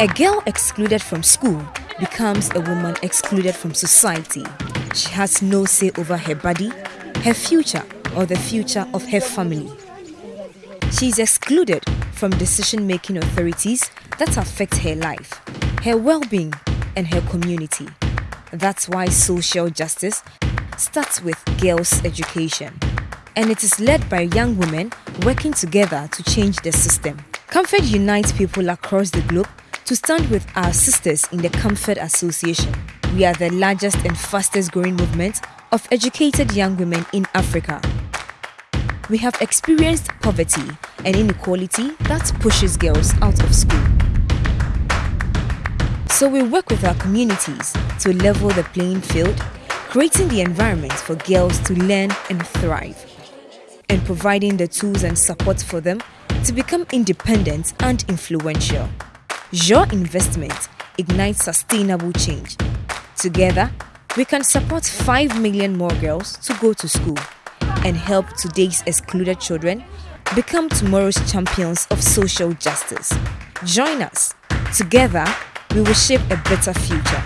A girl excluded from school becomes a woman excluded from society. She has no say over her body, her future, or the future of her family. She is excluded from decision making authorities that affect her life, her well being, and her community. That's why social justice starts with girls' education. And it is led by young women working together to change the system. CAMFED unites people across the globe to stand with our sisters in the CAMFED Association. We are the largest and fastest growing movement of educated young women in Africa. We have experienced poverty and inequality that pushes girls out of school. So we work with our communities to level the playing field, creating the environment for girls to learn and thrive, and providing the tools and support for them to become independent and influential. Your investment ignites sustainable change. Together, we can support 5 million more girls to go to school and help today's excluded children become tomorrow's champions of social justice. Join us. Together, we will shape a better future.